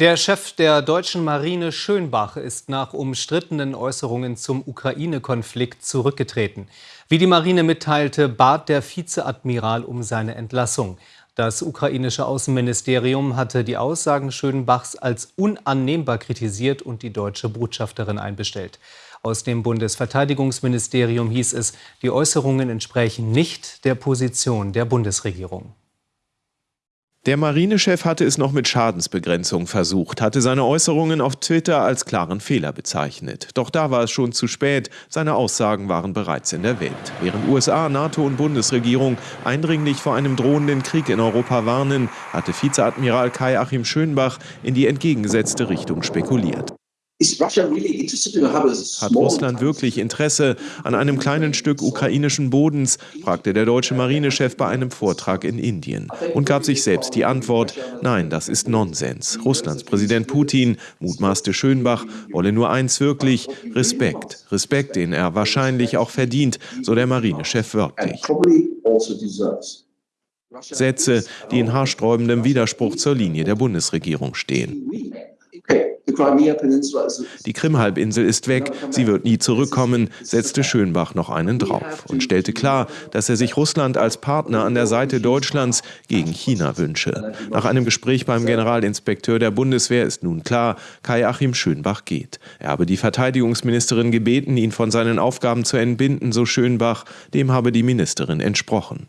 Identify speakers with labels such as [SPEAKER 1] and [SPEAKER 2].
[SPEAKER 1] Der Chef der deutschen Marine Schönbach ist nach umstrittenen Äußerungen zum Ukraine-Konflikt zurückgetreten. Wie die Marine mitteilte, bat der Vizeadmiral um seine Entlassung. Das ukrainische Außenministerium hatte die Aussagen Schönbachs als unannehmbar kritisiert und die deutsche Botschafterin einbestellt. Aus dem Bundesverteidigungsministerium hieß es, die Äußerungen entsprechen nicht der Position der Bundesregierung.
[SPEAKER 2] Der Marinechef hatte es noch mit Schadensbegrenzung versucht, hatte seine Äußerungen auf Twitter als klaren Fehler bezeichnet. Doch da war es schon zu spät, seine Aussagen waren bereits in der Welt. Während USA, NATO und Bundesregierung eindringlich vor einem drohenden Krieg in Europa warnen, hatte Vizeadmiral Kai-Achim Schönbach in die entgegengesetzte Richtung spekuliert. Hat Russland wirklich Interesse an einem kleinen Stück ukrainischen Bodens, fragte der deutsche Marinechef bei einem Vortrag in Indien und gab sich selbst die Antwort, nein, das ist Nonsens. Russlands Präsident Putin, mutmaßte Schönbach, wolle nur eins wirklich, Respekt. Respekt, den er wahrscheinlich auch verdient, so der Marinechef wörtlich. Also Sätze, die in haarsträubendem Widerspruch zur Linie der Bundesregierung stehen. Die Krimhalbinsel ist weg, sie wird nie zurückkommen, setzte Schönbach noch einen drauf und stellte klar, dass er sich Russland als Partner an der Seite Deutschlands gegen China wünsche. Nach einem Gespräch beim Generalinspekteur der Bundeswehr ist nun klar, Kai-Achim Schönbach geht. Er habe die Verteidigungsministerin gebeten, ihn von seinen Aufgaben zu entbinden, so Schönbach. Dem habe die Ministerin entsprochen.